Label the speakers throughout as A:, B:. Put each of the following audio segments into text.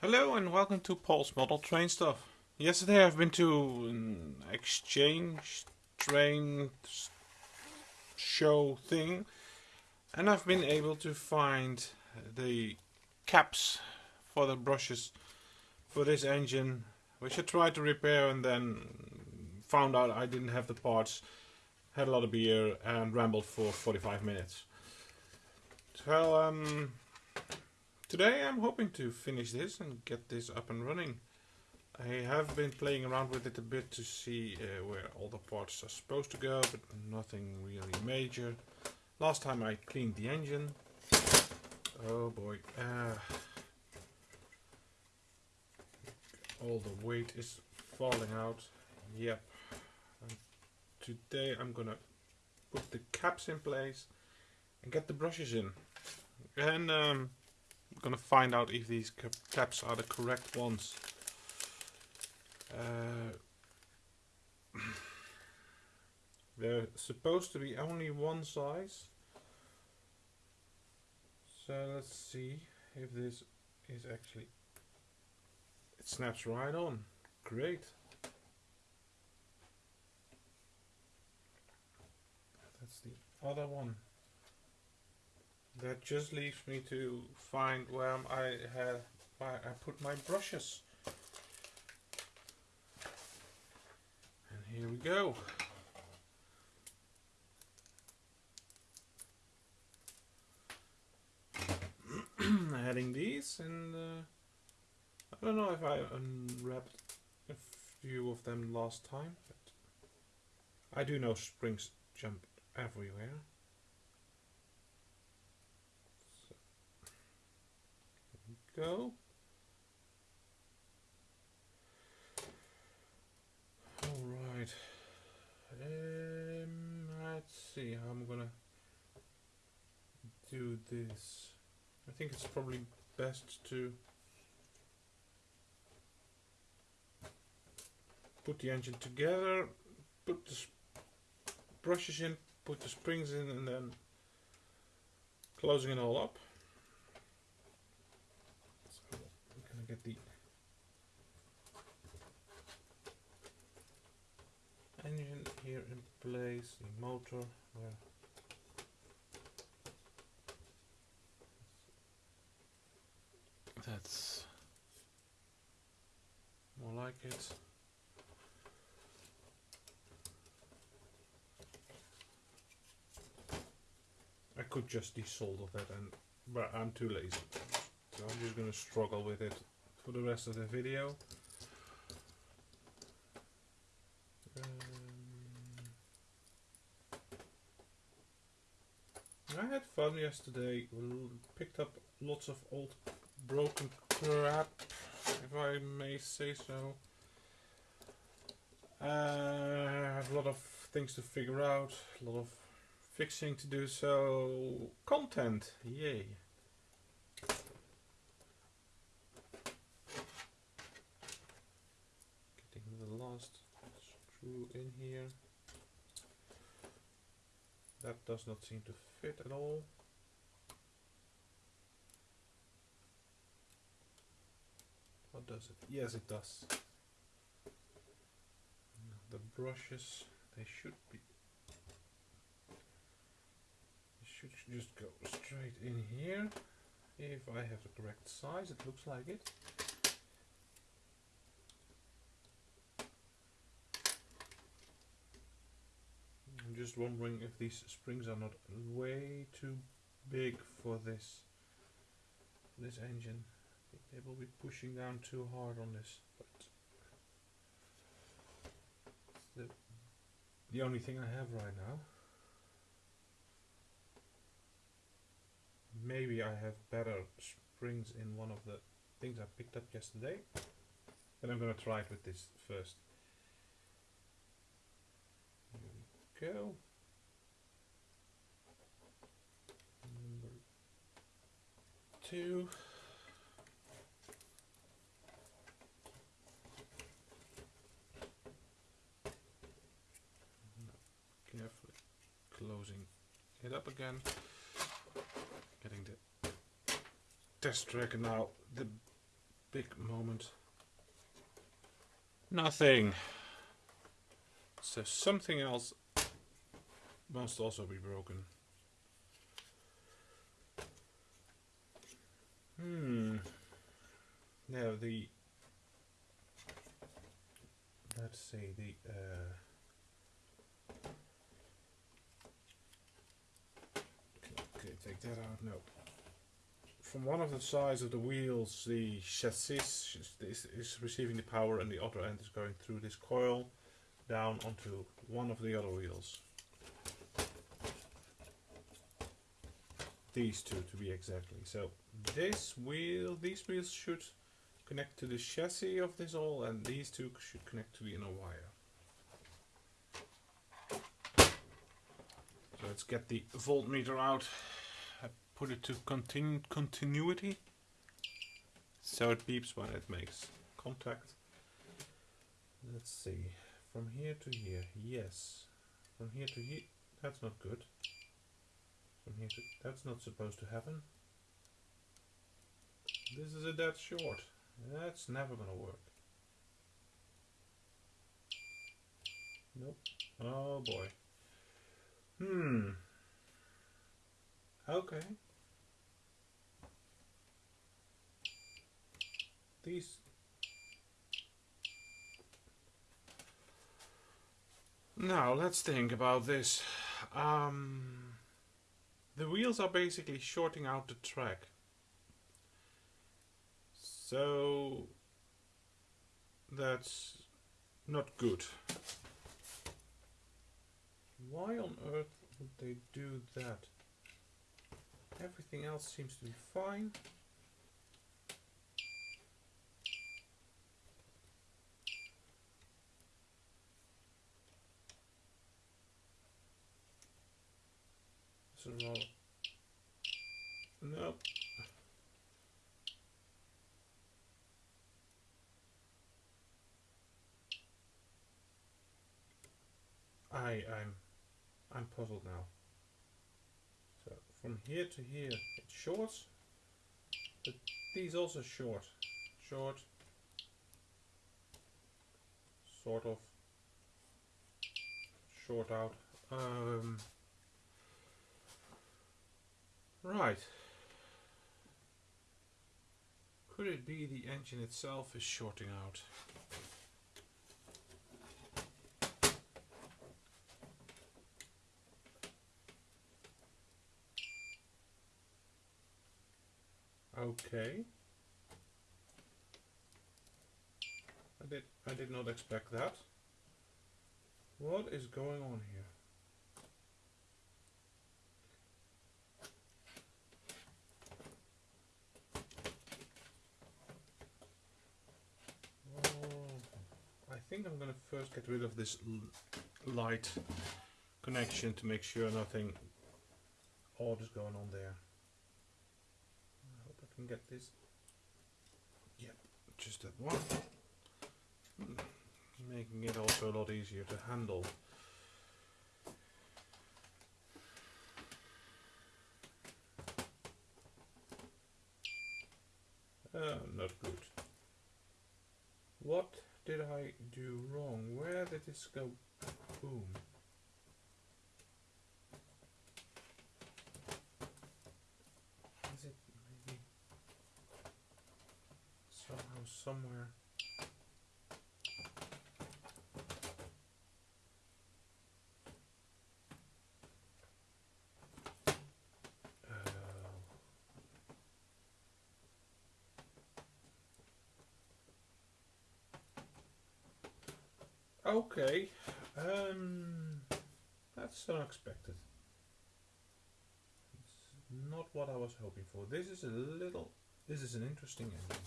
A: Hello and welcome to Paul's Model Train Stuff. Yesterday I've been to an exchange train show thing and I've been able to find the caps for the brushes for this engine which I tried to repair and then found out I didn't have the parts, had a lot of beer and rambled for 45 minutes. So um Today I'm hoping to finish this and get this up and running. I have been playing around with it a bit to see uh, where all the parts are supposed to go, but nothing really major. Last time I cleaned the engine. Oh boy. Uh, all the weight is falling out. Yep. And today I'm gonna put the caps in place and get the brushes in. And um, gonna find out if these caps are the correct ones. Uh, they're supposed to be only one size. So let's see if this is actually... It snaps right on. Great. That's the other one that just leaves me to find where I have I put my brushes. And here we go. Adding these and uh, I don't know if I unwrapped a few of them last time, but I do know springs jump everywhere. Go. Alright. Um, let's see how I'm gonna do this. I think it's probably best to put the engine together, put the brushes in, put the springs in and then closing it all up. Get the engine here in place, the motor where that's more like it. I could just desolder that and but I'm too lazy. So I'm just gonna struggle with it for the rest of the video. Um, I had fun yesterday, picked up lots of old broken crap, if I may say so. Uh, I have a lot of things to figure out, a lot of fixing to do, so content, yay. Screw in here. That does not seem to fit at all. What does it? Yes, it does. The brushes, they should be. They should just go straight in here. If I have the correct size, it looks like it. Just wondering if these springs are not way too big for this this engine. I think they will be pushing down too hard on this, but the, the only thing I have right now. Maybe I have better springs in one of the things I picked up yesterday, but I'm gonna try it with this first. go. Two. Carefully closing it up again. Getting the test track now. The big moment. Nothing. So something else must also be broken. Hmm. Now the let's see the uh, okay, take that out. No. From one of the sides of the wheels, the chassis is, is receiving the power, and the other end is going through this coil down onto one of the other wheels. These two, to be exactly. So this wheel, these wheels should connect to the chassis of this all and these two should connect to the inner wire. So let's get the voltmeter out. I put it to continu continuity so it beeps when it makes contact. Let's see, from here to here, yes. From here to here, that's not good. That's not supposed to happen. This is a dead short. That's never gonna work. Nope. Oh boy. Hmm. Okay. These Now let's think about this. Um, the wheels are basically shorting out the track. So that's not good. Why on earth would they do that? Everything else seems to be fine. So, nope. I I'm I'm puzzled now. So from here to here it's short, but these also short, short, sort of short out. Um, right. Could it be the engine itself is shorting out? Okay. I did I did not expect that. What is going on here? Oh, I think I'm gonna first get rid of this light connection to make sure nothing odd is going on there I hope I can get this. Yeah, just that one. Making it also a lot easier to handle. Uh, not good. What did I do wrong? Where did this go? Boom. Is it maybe somehow somewhere. Okay, um, that's unexpected. It's not what I was hoping for. This is a little, this is an interesting ending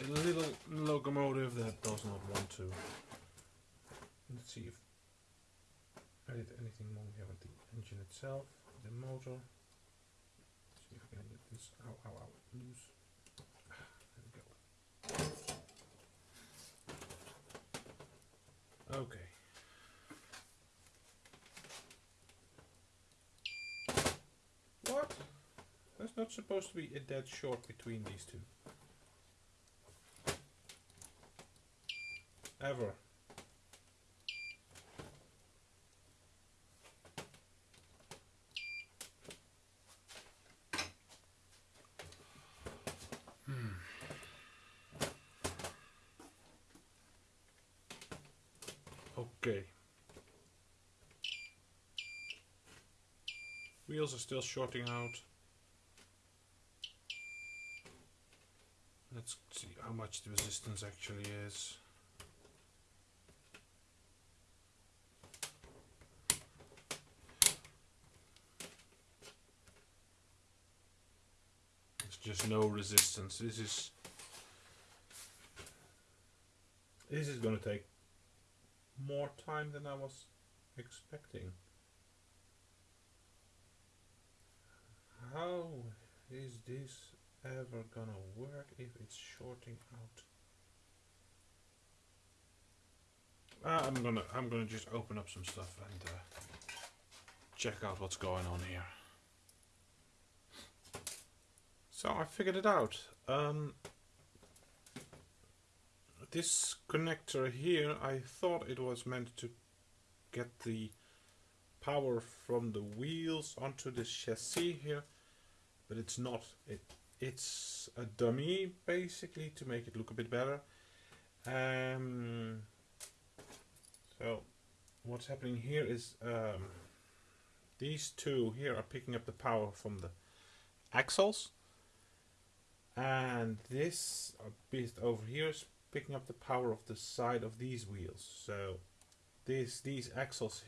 A: a little locomotive that does not want to. Let's see if I did anything wrong here with the engine itself, the motor. Let's see if I can get this ow loose. Okay. What? That's not supposed to be a dead short between these two. Ever. Okay. Wheels are still shorting out. Let's see how much the resistance actually is. There's just no resistance. This is this is going to take more time than I was expecting. How is this ever gonna work if it's shorting out? Uh, I'm gonna I'm gonna just open up some stuff and uh, check out what's going on here. So I figured it out. Um, this connector here, I thought it was meant to get the power from the wheels onto the chassis here, but it's not. It It's a dummy basically to make it look a bit better. Um, so what's happening here is um, these two here are picking up the power from the axles and this bit over here is picking up the power of the side of these wheels. So this these axles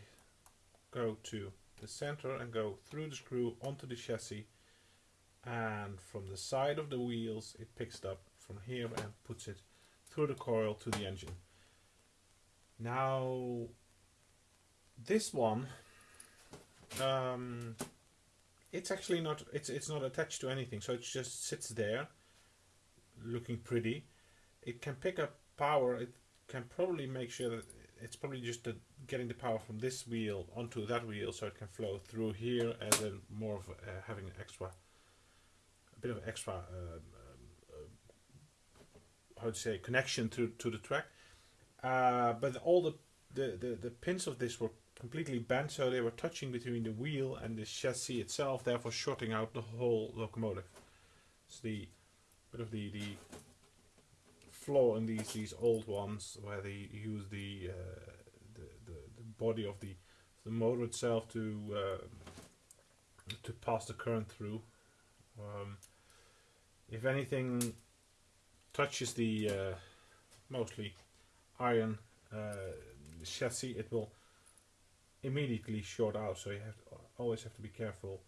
A: go to the center and go through the screw onto the chassis and from the side of the wheels it picks it up from here and puts it through the coil to the engine. Now this one um, it's actually not it's it's not attached to anything so it just sits there looking pretty it can pick up power. It can probably make sure that it's probably just the, getting the power from this wheel onto that wheel so it can flow through here and then more of uh, having an extra, a bit of extra, um, um, uh, how to say, connection to, to the track. Uh, but all the, the, the, the pins of this were completely bent so they were touching between the wheel and the chassis itself therefore shorting out the whole locomotive. It's the bit of the, the flaw in these these old ones where they use the uh, the, the, the body of the the motor itself to uh, to pass the current through. Um, if anything touches the uh, mostly iron uh, chassis, it will immediately short out. So you have to, always have to be careful.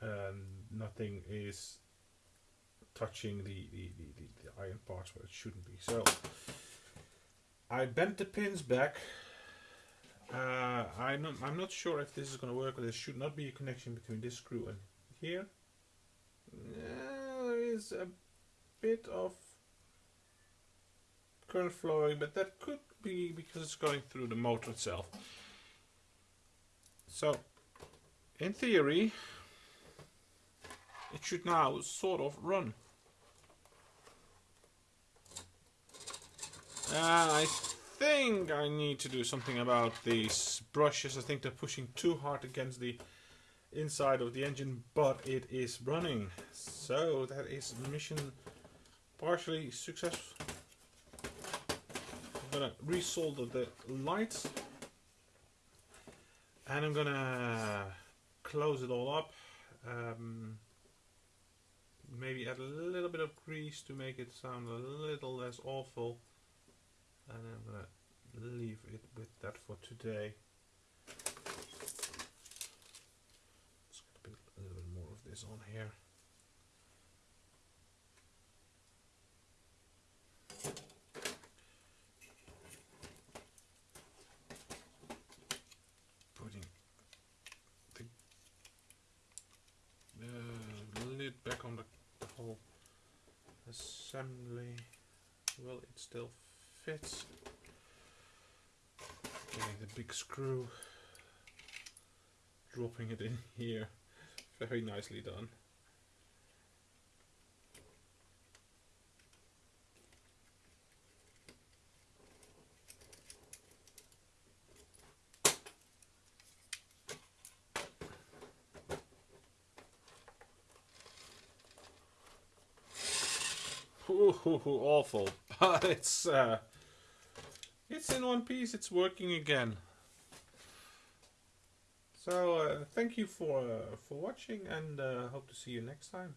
A: And nothing is touching the, the, the, the, the iron parts where it shouldn't be. So I bent the pins back. Uh, I'm, not, I'm not sure if this is going to work, but there should not be a connection between this screw and here. there is a bit of current flowing, but that could be because it's going through the motor itself. So, in theory, it should now sort of run. I think I need to do something about these brushes. I think they're pushing too hard against the inside of the engine, but it is running. So that is mission partially successful. I'm gonna resolder the lights and I'm gonna close it all up. Um, maybe add a little bit of grease to make it sound a little less awful and I'm gonna leave it with that for today. Let's get a, little bit more of this on here. Putting the uh, lid back on the, the whole assembly. Well, it's still fits. Getting the big screw, dropping it in here, very nicely done. Ooh, awful. But it's uh, it's in one piece. It's working again. So uh, thank you for uh, for watching, and uh, hope to see you next time.